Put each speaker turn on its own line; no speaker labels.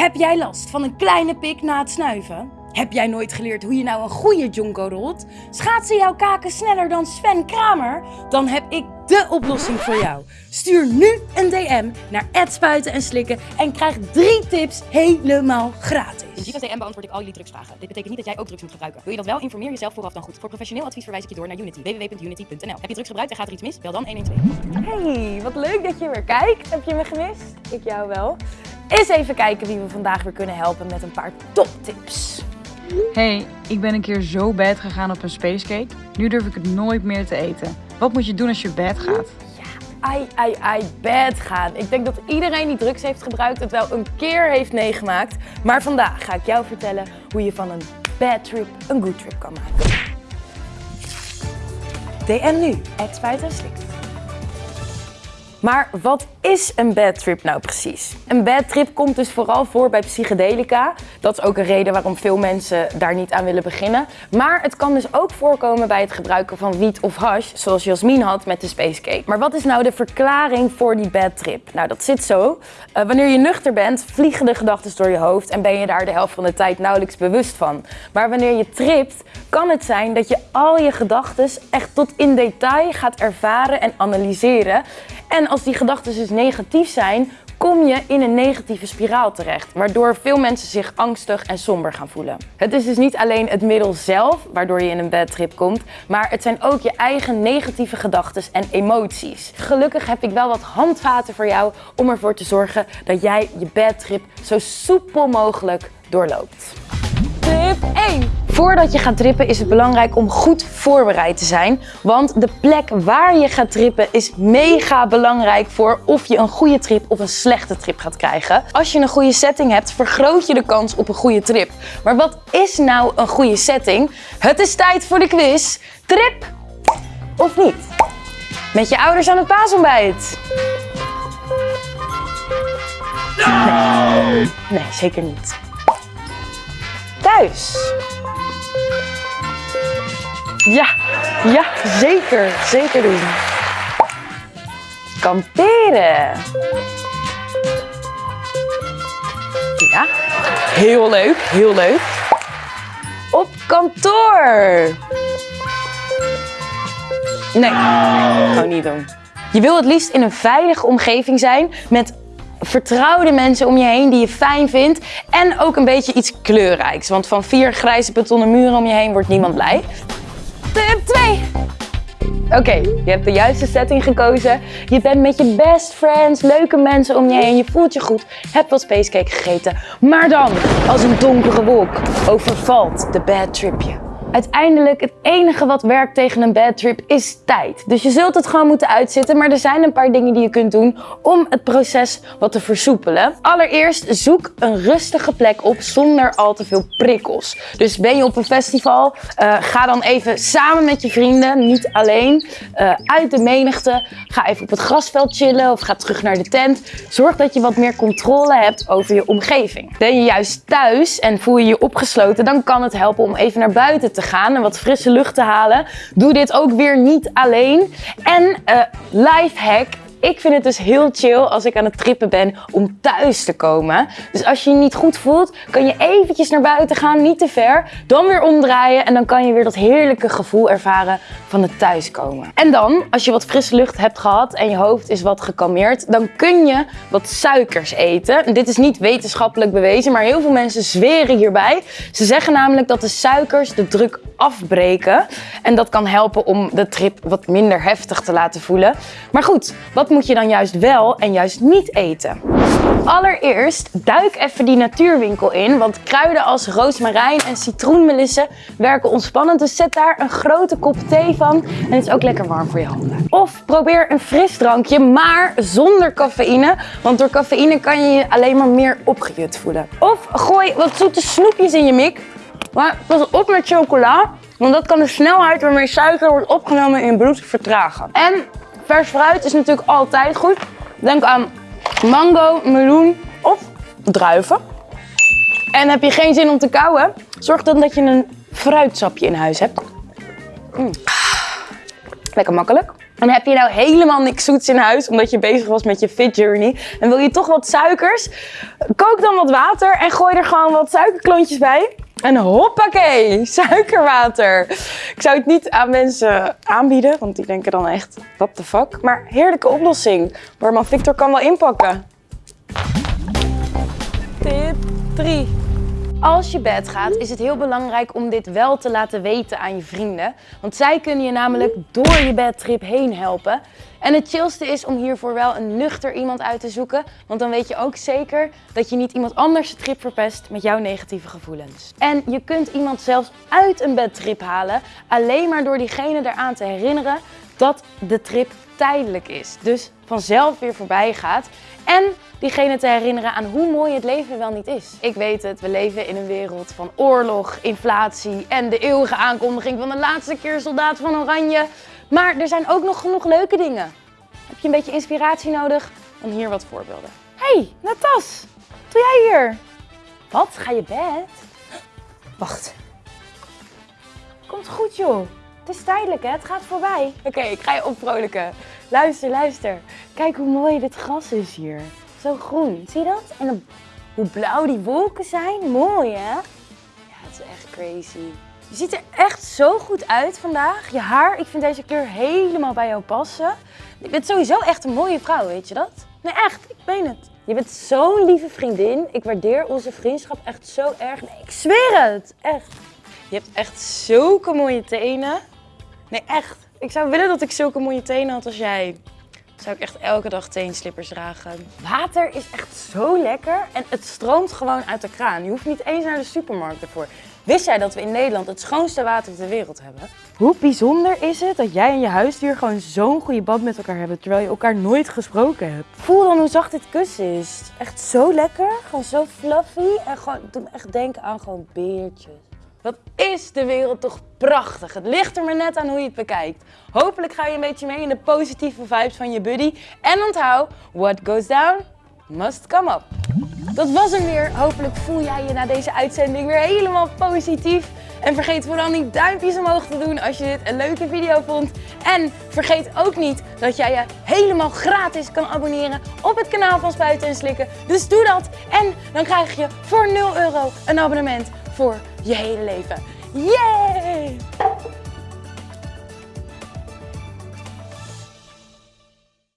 Heb jij last van een kleine pik na het snuiven? Heb jij nooit geleerd hoe je nou een goede jonko rolt? Schaatsen jouw kaken sneller dan Sven Kramer? Dan heb ik de oplossing voor jou. Stuur nu een DM naar spuiten en slikken en krijg drie tips helemaal gratis.
In Giva's DM beantwoord ik al jullie drugsvragen. Dit betekent niet dat jij ook drugs moet gebruiken. Wil je dat wel? Informeer jezelf vooraf dan goed. Voor professioneel advies verwijs ik je door naar Unity. www.unity.nl Heb je drugs gebruikt en gaat er iets mis? Bel dan 112.
Hey, wat leuk dat je weer kijkt. Heb je me gemist? Ik jou wel. Eens even kijken wie we vandaag weer kunnen helpen met een paar toptips.
Hey, ik ben een keer zo bad gegaan op een spacecake. Nu durf ik het nooit meer te eten. Wat moet je doen als je bad gaat?
Ai, ai, ai, bad gaan. Ik denk dat iedereen die drugs heeft gebruikt het wel een keer heeft meegemaakt. Maar vandaag ga ik jou vertellen hoe je van een bad trip een good trip kan maken. DM nu, spuit en slikt. Maar wat is een bad trip nou precies? Een bad trip komt dus vooral voor bij psychedelica. Dat is ook een reden waarom veel mensen daar niet aan willen beginnen. Maar het kan dus ook voorkomen bij het gebruiken van wiet of hash, zoals Jasmin had met de Spacecake. Maar wat is nou de verklaring voor die bad trip? Nou, dat zit zo. Uh, wanneer je nuchter bent, vliegen de gedachten door je hoofd en ben je daar de helft van de tijd nauwelijks bewust van. Maar wanneer je tript, kan het zijn dat je al je gedachten echt tot in detail gaat ervaren en analyseren. En als die gedachten dus negatief zijn, kom je in een negatieve spiraal terecht, waardoor veel mensen zich angstig en somber gaan voelen. Het is dus niet alleen het middel zelf waardoor je in een bad trip komt, maar het zijn ook je eigen negatieve gedachten en emoties. Gelukkig heb ik wel wat handvaten voor jou om ervoor te zorgen dat jij je bad trip zo soepel mogelijk doorloopt. Tip 1. Voordat je gaat trippen is het belangrijk om goed voorbereid te zijn. Want de plek waar je gaat trippen is mega belangrijk voor of je een goede trip of een slechte trip gaat krijgen. Als je een goede setting hebt, vergroot je de kans op een goede trip. Maar wat is nou een goede setting? Het is tijd voor de quiz. Trip of niet? Met je ouders aan het paasontbijt. Nee. nee, zeker niet thuis. Ja, ja, zeker. Zeker doen. Kamperen. Ja, heel leuk, heel leuk. Op kantoor. Nee, gewoon niet doen. Je wil het liefst in een veilige omgeving zijn met vertrouwde mensen om je heen die je fijn vindt. En ook een beetje iets kleurrijks. Want van vier grijze betonnen muren om je heen wordt niemand blij. Tip 2. Oké, je hebt de juiste setting gekozen. Je bent met je best friends, leuke mensen om je heen. Je voelt je goed, hebt wat spacecake gegeten. Maar dan, als een donkere wolk, overvalt de bad tripje. Uiteindelijk, het enige wat werkt tegen een bad trip is tijd. Dus je zult het gewoon moeten uitzitten, maar er zijn een paar dingen die je kunt doen om het proces wat te versoepelen. Allereerst, zoek een rustige plek op zonder al te veel prikkels. Dus ben je op een festival, uh, ga dan even samen met je vrienden, niet alleen, uh, uit de menigte. Ga even op het grasveld chillen of ga terug naar de tent. Zorg dat je wat meer controle hebt over je omgeving. Ben je juist thuis en voel je je opgesloten, dan kan het helpen om even naar buiten te gaan en wat frisse lucht te halen. Doe dit ook weer niet alleen. En uh, life hack, ik vind het dus heel chill als ik aan het trippen ben om thuis te komen. Dus als je je niet goed voelt, kan je eventjes naar buiten gaan, niet te ver. Dan weer omdraaien en dan kan je weer dat heerlijke gevoel ervaren van het thuiskomen. En dan, als je wat frisse lucht hebt gehad en je hoofd is wat gekalmeerd, dan kun je wat suikers eten. dit is niet wetenschappelijk bewezen, maar heel veel mensen zweren hierbij. Ze zeggen namelijk dat de suikers de druk afbreken. En dat kan helpen om de trip wat minder heftig te laten voelen. Maar goed, wat moet je dan juist wel en juist niet eten? Allereerst duik even die natuurwinkel in, want kruiden als roosmarijn en citroenmelissen werken ontspannend. Dus zet daar een grote kop thee van en het is ook lekker warm voor je handen. Of probeer een frisdrankje, maar zonder cafeïne, want door cafeïne kan je je alleen maar meer opgejut voelen. Of gooi wat zoete snoepjes in je mik, maar pas op met chocola, want dat kan de snelheid waarmee suiker wordt opgenomen in je bloed vertragen. En vers fruit is natuurlijk altijd goed. Denk aan mango, meloen of druiven. En heb je geen zin om te kauwen, zorg dan dat je een fruitsapje in huis hebt. Mm. Lekker makkelijk. En heb je nou helemaal niks zoets in huis, omdat je bezig was met je fit journey. En wil je toch wat suikers? Kook dan wat water en gooi er gewoon wat suikerklontjes bij. En hoppakee, suikerwater. Ik zou het niet aan mensen aanbieden, want die denken dan echt, what the fuck. Maar heerlijke oplossing. Barman Victor kan wel inpakken. Tip 3. Als je bed gaat, is het heel belangrijk om dit wel te laten weten aan je vrienden. Want zij kunnen je namelijk door je bedtrip heen helpen. En het chillste is om hiervoor wel een nuchter iemand uit te zoeken. Want dan weet je ook zeker dat je niet iemand anders de trip verpest met jouw negatieve gevoelens. En je kunt iemand zelfs uit een bedtrip halen. Alleen maar door diegene eraan te herinneren dat de trip tijdelijk is. Dus vanzelf weer voorbij gaat. En diegene te herinneren aan hoe mooi het leven wel niet is. Ik weet het, we leven in een wereld van oorlog, inflatie en de eeuwige aankondiging van de laatste keer soldaat van Oranje. Maar er zijn ook nog genoeg leuke dingen. Heb je een beetje inspiratie nodig? Dan hier wat voorbeelden. hey, Natas, wat doe jij hier? Wat? Ga je bed? Wacht. Komt goed joh. Het is tijdelijk hè, het gaat voorbij. Oké, ik ga je opvrolijken. Luister, luister. Kijk hoe mooi dit gras is hier. Zo groen, zie je dat? En hoe blauw die wolken zijn. Mooi hè? Ja, het is echt crazy. Je ziet er echt zo goed uit vandaag. Je haar, ik vind deze kleur helemaal bij jou passen. Je bent sowieso echt een mooie vrouw, weet je dat? Nee, echt, ik meen het. Je bent zo'n lieve vriendin. Ik waardeer onze vriendschap echt zo erg. Nee, ik zweer het. Echt. Je hebt echt zulke mooie tenen. Nee, echt. Ik zou willen dat ik zulke mooie tenen had als jij. Zou ik echt elke dag teenslippers dragen. Water is echt zo lekker en het stroomt gewoon uit de kraan. Je hoeft niet eens naar de supermarkt ervoor. Wist jij dat we in Nederland het schoonste water ter wereld hebben? Hoe bijzonder is het dat jij en je huisdier gewoon zo'n goede band met elkaar hebben, terwijl je elkaar nooit gesproken hebt? Voel dan hoe zacht dit kussen is. Echt zo lekker, gewoon zo fluffy en gewoon, doe me echt denken aan gewoon beertjes. Wat is de wereld toch prachtig. Het ligt er maar net aan hoe je het bekijkt. Hopelijk ga je een beetje mee in de positieve vibes van je buddy. En onthoud, what goes down, must come up. Dat was hem weer. Hopelijk voel jij je na deze uitzending weer helemaal positief. En vergeet vooral niet duimpjes omhoog te doen als je dit een leuke video vond. En vergeet ook niet dat jij je helemaal gratis kan abonneren op het kanaal van Spuiten en Slikken. Dus doe dat. En dan krijg je voor 0 euro een abonnement voor je hele leven. Yay!